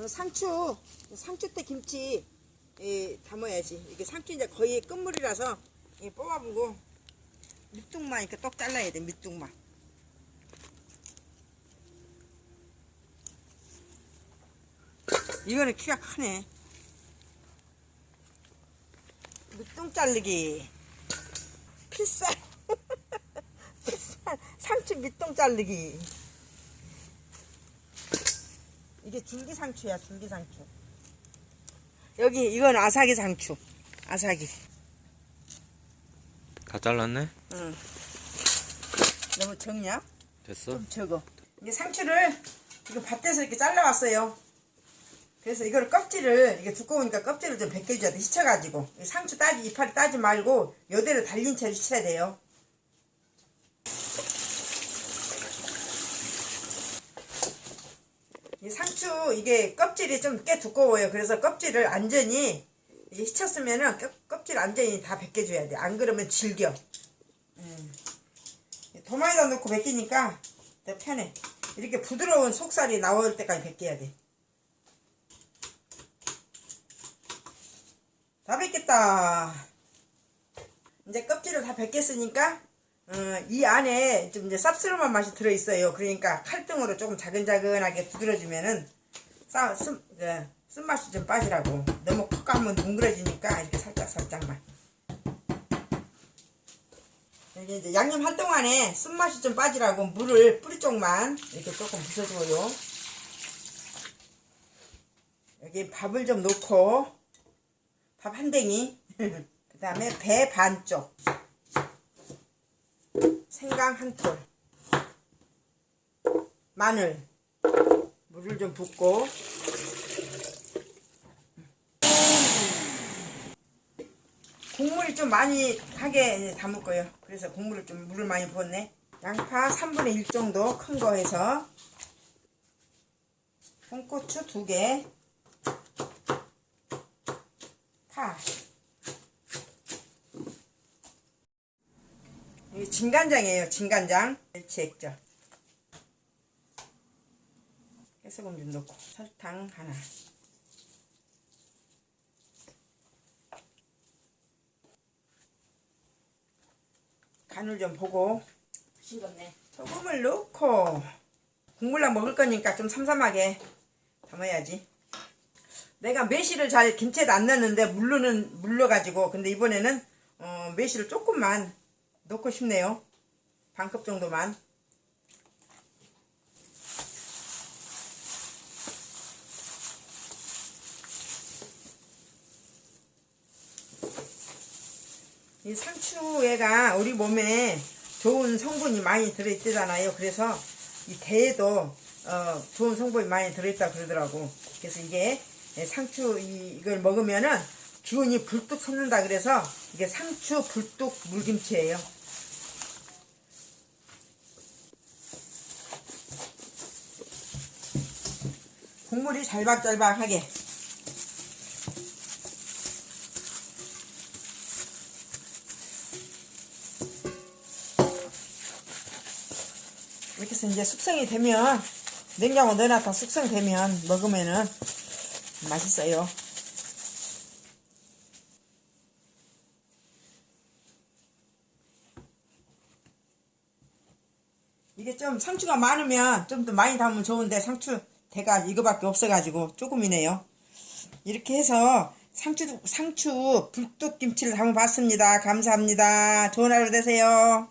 오늘 상추 상추 때 김치 예, 담아야지. 이게 상추 이제 거의 끝물이라서 예, 뽑아보고 밑둥만 이렇게 똑 잘라야 돼 밑둥만. 이거는 키가 크네. 밑둥 자르기. 필살. 필살. 상추 밑둥 자르기 이게 줄기 상추야 줄기 상추. 여기 이건 아사기 상추. 아사기 다 잘랐네? 응. 너무 적냐? 됐어? 좀 적어. 이게 상추를 이거 밭에서 이렇게 잘라왔어요. 그래서 이걸 껍질을 이게 두꺼우니까 껍질을 좀 벗겨줘야 돼. 씻어가지고. 이 상추 따지 이파리 따지 말고 요대로 달린 채로 씻어야 돼요 이 상추 이게 껍질이 좀 꽤 두꺼워요. 그래서 껍질을 완전히 이게 껍- 껍질 완전히 다 벗겨줘야 돼. 안 그러면 질겨. 음. 도마에다 넣고 벗기니까 더 편해. 이렇게 부드러운 속살이 나올 때까지 벗겨야 돼. 다 벗겼다. 이제 껍질을 다 벗겼으니까 어, 이 안에 좀 이제 쌉스름한 맛이 들어있어요. 그러니까 칼등으로 조금 자근자근하게 두드려주면은 싸, 쓴, 그, 쓴맛이 좀 빠지라고. 너무 콕 가면 뭉그러지니까 이렇게 살짝 살짝만. 여기 이제 양념 할 동안에 쓴맛이 좀 빠지라고 물을 뿌리 쪽만 이렇게 조금 부숴줘요. 여기 밥을 좀 넣고 밥 한 댕이 그 다음에 배 반쪽 생강 한 톨. 마늘. 물을 좀 붓고. 국물이 좀 많이 하게 담을 거예요. 그래서 국물을 좀 물을 많이 부었네. 양파 3분의 1 정도 큰 거 해서 홍고추 2개 파. 이게 진간장이에요. 진간장. 멸치 액젓. 해소금 좀 넣고 설탕 하나. 간을 좀 보고 싱겁네. 소금을 넣고 국물랑 먹을 거니까 좀 삼삼하게 담아야지. 내가 매실을 잘 김치에도 안 넣는데 물로는 물러가지고 근데 이번에는 어, 매실을 조금만 넣고 싶네요. 반컵 정도만. 이 상추에가 우리 몸에 좋은 성분이 많이 들어있잖아요. 그래서 이 대에도 어, 좋은 성분이 많이 들어있다 그러더라고. 그래서 이게 상추 이- 이걸 먹으면은 기운이 불뚝 솟는다 그래서 이게 상추 불뚝 물김치예요. 국물이 잘박잘박하게 이렇게 해서 이제 숙성이 되면 냉장고 넣어놨다 숙성되면 먹으면은 맛있어요. 이게 좀 상추가 많으면 좀 더 많이 담으면 좋은데 상추 대가 이거밖에 없어가지고 조금이네요. 이렇게 해서 상추 상추 불뚝김치를 담아봤습니다. 감사합니다. 좋은 하루 되세요.